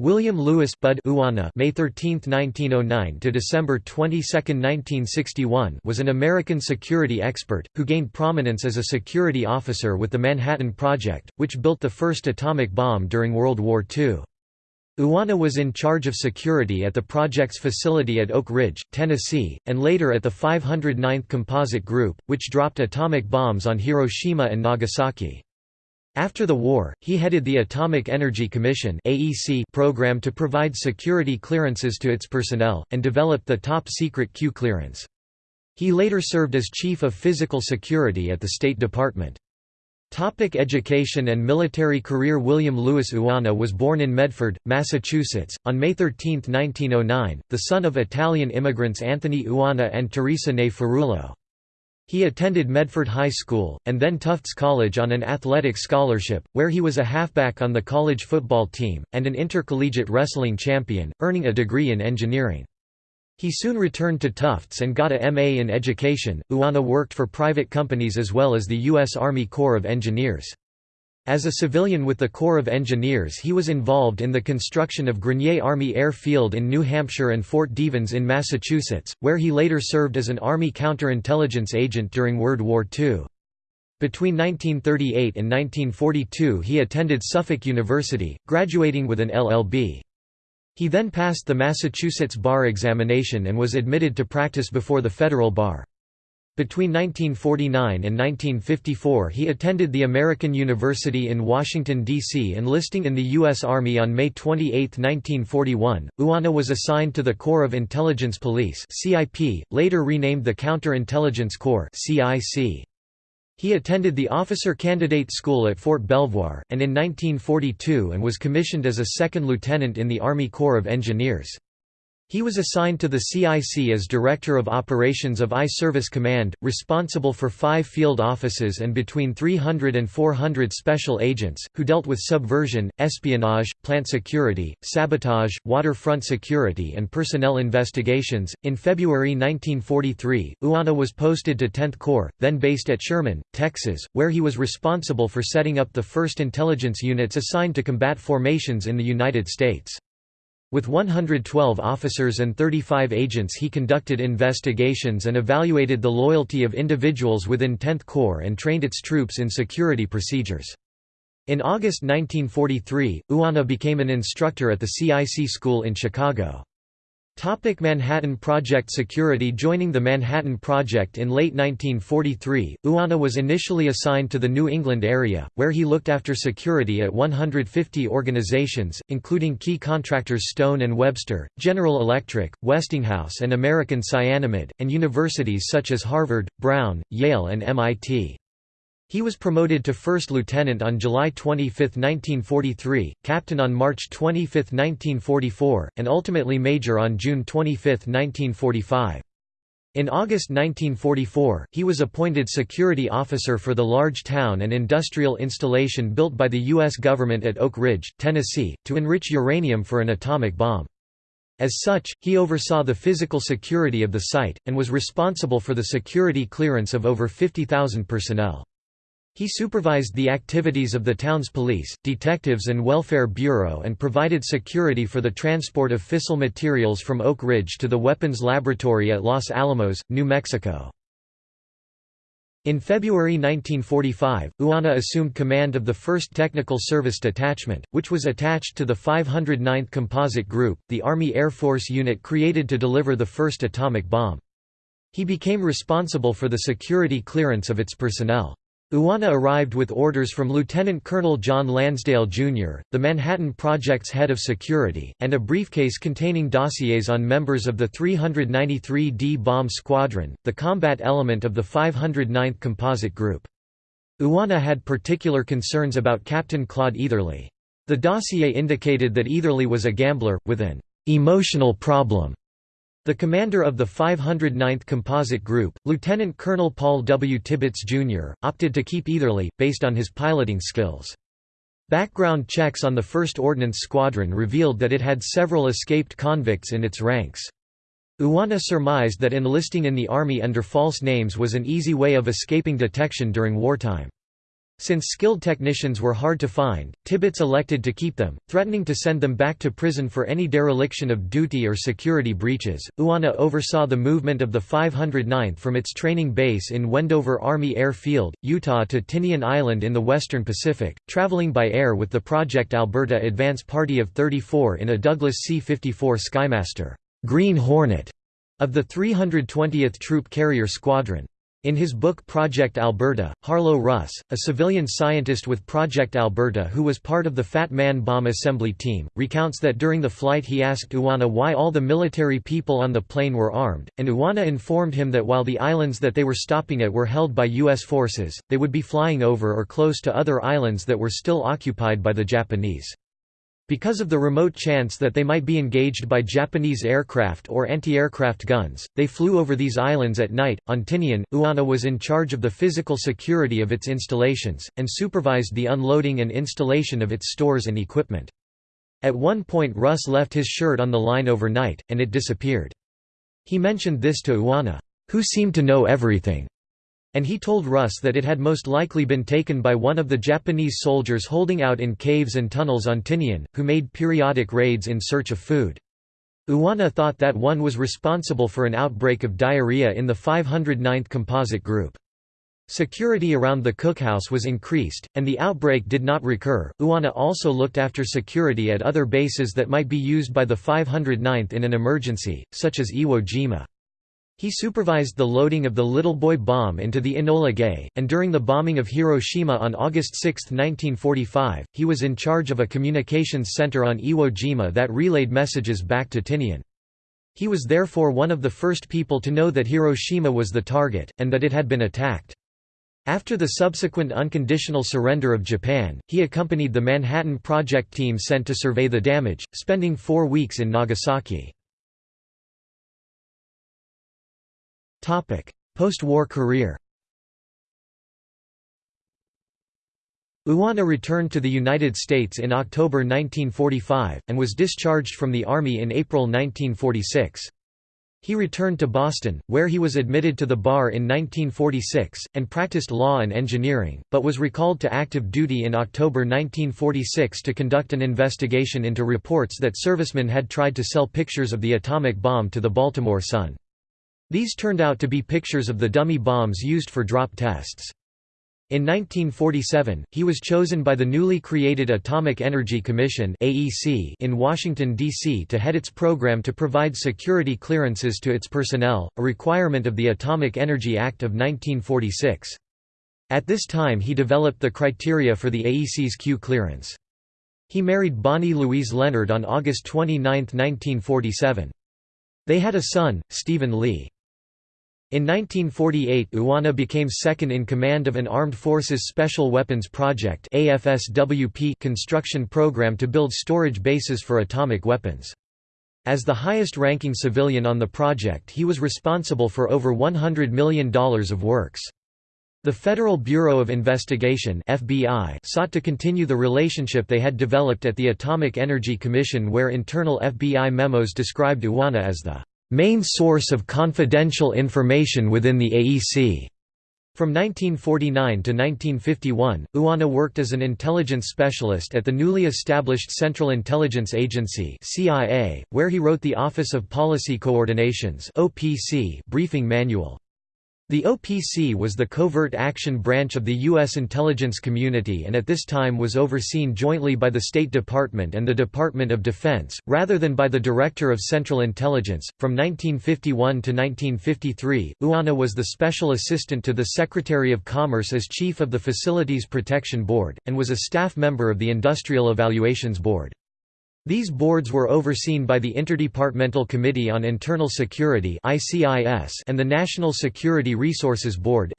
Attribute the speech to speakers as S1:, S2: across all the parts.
S1: William Lewis Bud Uanna May 13, 1909 to December 22, 1961 was an American security expert, who gained prominence as a security officer with the Manhattan Project, which built the first atomic bomb during World War II. Uanna was in charge of security at the project's facility at Oak Ridge, Tennessee, and later at the 509th Composite Group, which dropped atomic bombs on Hiroshima and Nagasaki. After the war, he headed the Atomic Energy Commission program to provide security clearances to its personnel, and developed the top-secret Q clearance. He later served as Chief of Physical Security at the State Department. Topic education and military career William Lewis Uanna was born in Medford, Massachusetts, on May 13, 1909, the son of Italian immigrants Anthony Uanna and Teresa Ney Ferrullo. He attended Medford High School, and then Tufts College on an athletic scholarship, where he was a halfback on the college football team, and an intercollegiate wrestling champion, earning a degree in engineering. He soon returned to Tufts and got a MA in education. Uanna worked for private companies as well as the U.S. Army Corps of Engineers. As a civilian with the Corps of Engineers he was involved in the construction of Grenier Army Air Field in New Hampshire and Fort Devens in Massachusetts, where he later served as an Army counterintelligence agent during World War II. Between 1938 and 1942 he attended Suffolk University, graduating with an LLB. He then passed the Massachusetts bar examination and was admitted to practice before the federal bar. Between 1949 and 1954 he attended the American University in Washington, D.C. enlisting in the U.S. Army on May 28, 1941. Uanna was assigned to the Corps of Intelligence Police CIP, later renamed the Counterintelligence Corps CIC. He attended the Officer Candidate School at Fort Belvoir, and in 1942 and was commissioned as a second lieutenant in the Army Corps of Engineers. He was assigned to the CIC as Director of Operations of I-Service Command, responsible for five field offices and between 300 and 400 special agents, who dealt with subversion, espionage, plant security, sabotage, waterfront security and personnel investigations. In February 1943, Uanna was posted to 10th Corps, then based at Sherman, Texas, where he was responsible for setting up the first intelligence units assigned to combat formations in the United States. With 112 officers and 35 agents he conducted investigations and evaluated the loyalty of individuals within 10th Corps and trained its troops in security procedures. In August 1943, Uanna became an instructor at the CIC school in Chicago. Topic Manhattan Project Security Joining the Manhattan Project in late 1943, Uanna was initially assigned to the New England area, where he looked after security at 150 organizations, including key contractors Stone and Webster, General Electric, Westinghouse and American Cyanamid, and universities such as Harvard, Brown, Yale and MIT. He was promoted to first lieutenant on July 25, 1943, captain on March 25, 1944, and ultimately major on June 25, 1945. In August 1944, he was appointed security officer for the large town and industrial installation built by the U.S. government at Oak Ridge, Tennessee, to enrich uranium for an atomic bomb. As such, he oversaw the physical security of the site, and was responsible for the security clearance of over 50,000 personnel. He supervised the activities of the town's police, detectives and welfare bureau and provided security for the transport of fissile materials from Oak Ridge to the weapons laboratory at Los Alamos, New Mexico. In February 1945, Uanna assumed command of the 1st Technical Service Detachment, which was attached to the 509th Composite Group, the Army Air Force unit created to deliver the first atomic bomb. He became responsible for the security clearance of its personnel. Uanna arrived with orders from Lieutenant Colonel John Lansdale, Jr., the Manhattan Project's head of security, and a briefcase containing dossiers on members of the 393d Bomb Squadron, the combat element of the 509th Composite Group. Uanna had particular concerns about Captain Claude Eatherly. The dossier indicated that Eatherly was a gambler, with an emotional problem the commander of the 509th Composite Group, Lieutenant Colonel Paul W. Tibbets, Jr., opted to keep Eatherly, based on his piloting skills. Background checks on the 1st Ordnance Squadron revealed that it had several escaped convicts in its ranks. Uanna surmised that enlisting in the army under false names was an easy way of escaping detection during wartime. Since skilled technicians were hard to find, Tibbets elected to keep them, threatening to send them back to prison for any dereliction of duty or security breaches. Uanna oversaw the movement of the 509th from its training base in Wendover Army Air Field, Utah to Tinian Island in the western Pacific, traveling by air with the Project Alberta Advance Party of 34 in a Douglas C-54 Skymaster Green Hornet of the 320th Troop Carrier Squadron. In his book Project Alberta, Harlow Russ, a civilian scientist with Project Alberta who was part of the Fat Man bomb assembly team, recounts that during the flight he asked Uanna why all the military people on the plane were armed, and Uanna informed him that while the islands that they were stopping at were held by U.S. forces, they would be flying over or close to other islands that were still occupied by the Japanese. Because of the remote chance that they might be engaged by Japanese aircraft or anti-aircraft guns, they flew over these islands at night. On Tinian, Uanna was in charge of the physical security of its installations, and supervised the unloading and installation of its stores and equipment. At one point Russ left his shirt on the line overnight, and it disappeared. He mentioned this to Uanna, who seemed to know everything and he told Russ that it had most likely been taken by one of the Japanese soldiers holding out in caves and tunnels on Tinian, who made periodic raids in search of food. Uanna thought that one was responsible for an outbreak of diarrhea in the 509th Composite Group. Security around the cookhouse was increased, and the outbreak did not recur. Uanna also looked after security at other bases that might be used by the 509th in an emergency, such as Iwo Jima. He supervised the loading of the Little Boy bomb into the Enola Gay, and during the bombing of Hiroshima on August 6, 1945, he was in charge of a communications center on Iwo Jima that relayed messages back to Tinian. He was therefore one of the first people to know that Hiroshima was the target, and that it had been attacked. After the subsequent unconditional surrender of Japan, he accompanied the Manhattan Project team sent to survey the damage, spending four weeks in Nagasaki. Post-war career Uanna returned to the United States in October 1945, and was discharged from the Army in April 1946. He returned to Boston, where he was admitted to the bar in 1946, and practiced law and engineering, but was recalled to active duty in October 1946 to conduct an investigation into reports that servicemen had tried to sell pictures of the atomic bomb to the Baltimore Sun. These turned out to be pictures of the dummy bombs used for drop tests. In 1947, he was chosen by the newly created Atomic Energy Commission in Washington, D.C. to head its program to provide security clearances to its personnel, a requirement of the Atomic Energy Act of 1946. At this time he developed the criteria for the AEC's Q clearance. He married Bonnie Louise Leonard on August 29, 1947. They had a son, Stephen Lee. In 1948 Uanna became second in command of an Armed Forces Special Weapons Project construction program to build storage bases for atomic weapons. As the highest-ranking civilian on the project he was responsible for over $100 million of works. The Federal Bureau of Investigation FBI sought to continue the relationship they had developed at the Atomic Energy Commission where internal FBI memos described Uanna as the main source of confidential information within the AEC. From 1949 to 1951, Uanna worked as an intelligence specialist at the newly established Central Intelligence Agency (CIA), where he wrote the Office of Policy Coordination's (OPC) briefing manual. The OPC was the covert action branch of the U.S. intelligence community and at this time was overseen jointly by the State Department and the Department of Defense, rather than by the Director of Central Intelligence. From 1951 to 1953, Uanna was the special assistant to the Secretary of Commerce as Chief of the Facilities Protection Board, and was a staff member of the Industrial Evaluations Board. These boards were overseen by the Interdepartmental Committee on Internal Security and the National Security Resources Board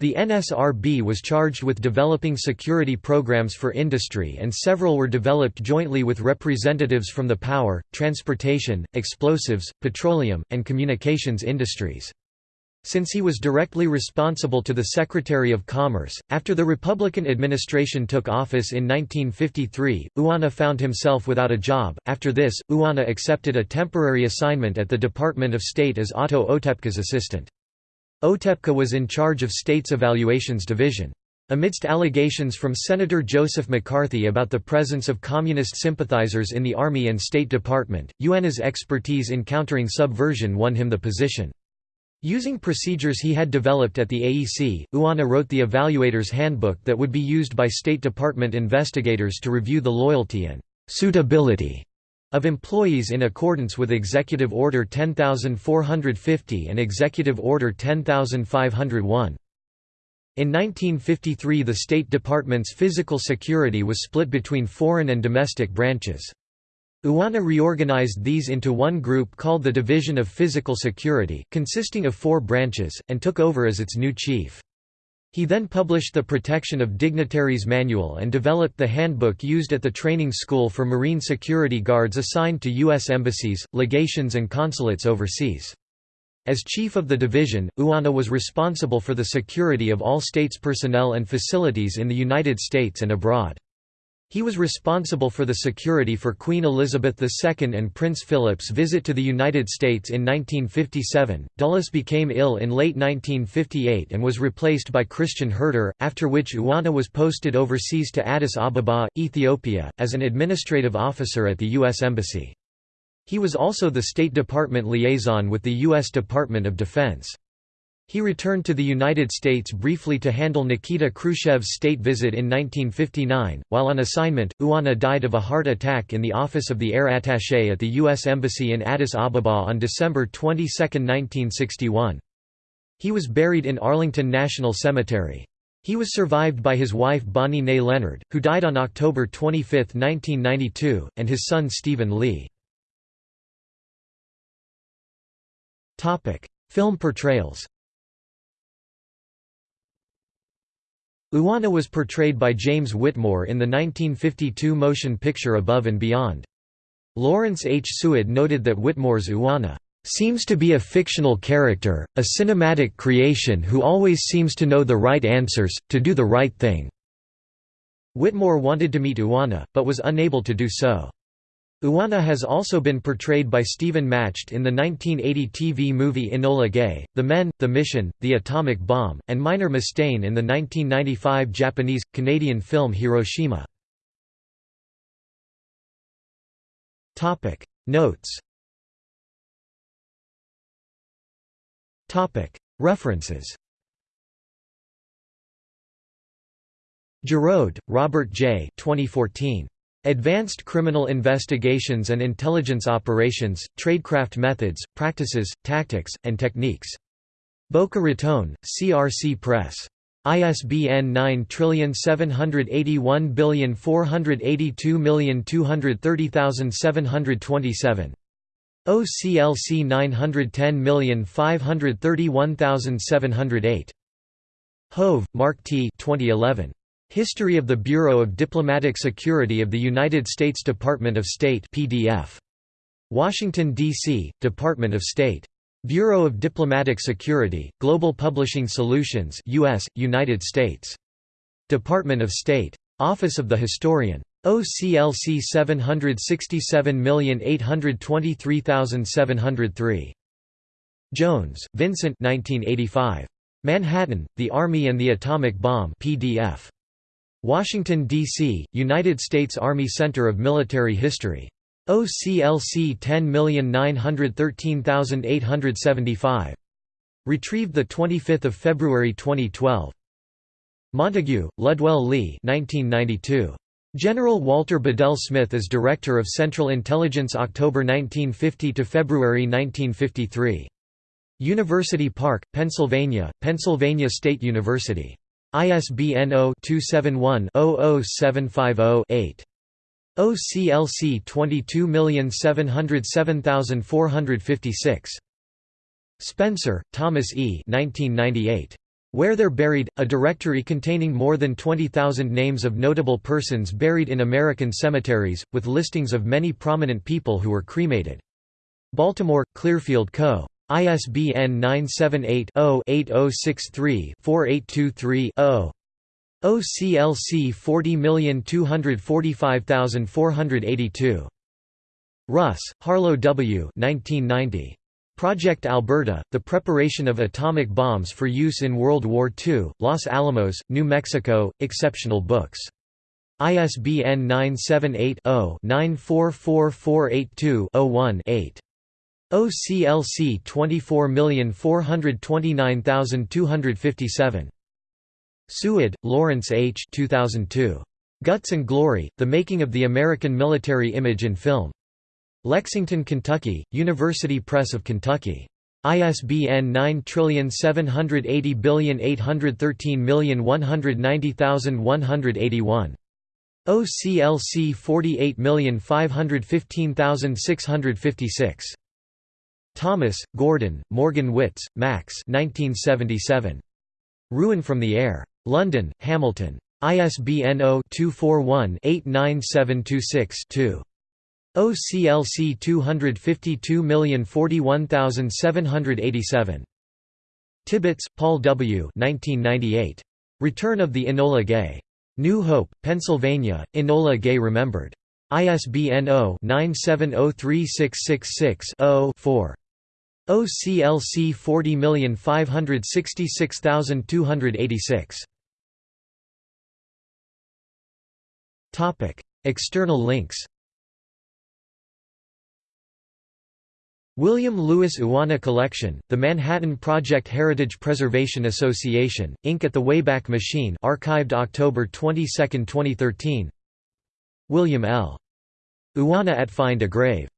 S1: The NSRB was charged with developing security programs for industry and several were developed jointly with representatives from the power, transportation, explosives, petroleum, and communications industries. Since he was directly responsible to the Secretary of Commerce, after the Republican administration took office in 1953, Uanna found himself without a job. After this, Uanna accepted a temporary assignment at the Department of State as Otto Otepka's assistant. Otepka was in charge of State's Evaluations Division. Amidst allegations from Senator Joseph McCarthy about the presence of communist sympathizers in the Army and State Department, Uanna's expertise in countering subversion won him the position. Using procedures he had developed at the AEC, Uanna wrote the Evaluator's Handbook that would be used by State Department investigators to review the loyalty and «suitability» of employees in accordance with Executive Order 10450 and Executive Order 10501. In 1953 the State Department's physical security was split between foreign and domestic branches. Uanna reorganized these into one group called the Division of Physical Security consisting of four branches, and took over as its new chief. He then published the Protection of Dignitaries Manual and developed the handbook used at the training school for Marine security guards assigned to U.S. embassies, legations and consulates overseas. As chief of the division, Uanna was responsible for the security of all states' personnel and facilities in the United States and abroad. He was responsible for the security for Queen Elizabeth II and Prince Philip's visit to the United States in 1957. Dulles became ill in late 1958 and was replaced by Christian Herter, after which Uanna was posted overseas to Addis Ababa, Ethiopia, as an administrative officer at the U.S. Embassy. He was also the State Department liaison with the U.S. Department of Defense. He returned to the United States briefly to handle Nikita Khrushchev's state visit in 1959. While on assignment, Uanna died of a heart attack in the office of the air attaché at the U.S. Embassy in Addis Ababa on December 22, 1961. He was buried in Arlington National Cemetery. He was survived by his wife Bonnie Nay Leonard, who died on October 25, 1992, and his son Stephen Lee. Film portrayals Uanna was portrayed by James Whitmore in the 1952 motion picture Above and Beyond. Lawrence H. Suid noted that Whitmore's Uanna seems to be a fictional character, a cinematic creation who always seems to know the right answers, to do the right thing." Whitmore wanted to meet Uanna, but was unable to do so. Uanna has also been portrayed by Stephen Macht in the 1980 TV movie Enola Gay, The Men, The Mission, The Atomic Bomb, and Minor Mustaine in the 1995 Japanese-Canadian film Hiroshima. Notes References Gerould, Robert J. 2014. Advanced Criminal Investigations and Intelligence Operations, Tradecraft Methods, Practices, Tactics, and Techniques. Boca Raton, CRC Press. ISBN 9781482230727. OCLC 910531708. Hove, Mark T. 2011. History of the Bureau of Diplomatic Security of the United States Department of State PDF. Washington, D.C., Department of State. Bureau of Diplomatic Security, Global Publishing Solutions US, United States. Department of State. Office of the Historian. OCLC 767823703. Jones, Vincent 1985. Manhattan, The Army and the Atomic Bomb PDF. Washington, D.C., United States Army Center of Military History. OCLC 10913875. Retrieved 25 February 2012. Montague, Ludwell Lee 1992. General Walter Bedell Smith as Director of Central Intelligence October 1950 to February 1953. University Park, Pennsylvania, Pennsylvania State University. ISBN 0-271-00750-8. OCLC 22707456. Spencer, Thomas E. 1998. Where They're Buried, a directory containing more than 20,000 names of notable persons buried in American cemeteries, with listings of many prominent people who were cremated. Baltimore, Clearfield Co. ISBN 978-0-8063-4823-0. OCLC 40245482. Russ, Harlow W. 1990. Project Alberta, the preparation of atomic bombs for use in World War II, Los Alamos, New Mexico, exceptional books. ISBN 978-0-944482-01-8. OCLC 24429257. Suid, Lawrence H. 2002. Guts and Glory, The Making of the American Military Image in Film. Lexington, Kentucky, University Press of Kentucky. ISBN 9780813190181. OCLC 48515656. Thomas, Gordon, Morgan Witts, Max 1977. Ruin from the Air. London, Hamilton. ISBN 0-241-89726-2. OCLC 252041787. Tibbets, Paul W. 1998. Return of the Enola Gay. New Hope, Pennsylvania, Enola Gay Remembered. ISBN 0-978036666-0-4. OCLC 40566286. Topic: External links William Lewis Uanna Collection, The Manhattan Project Heritage Preservation Association, Inc. at the Wayback Machine archived October 22, 2013 William L. Uanna at Find a Grave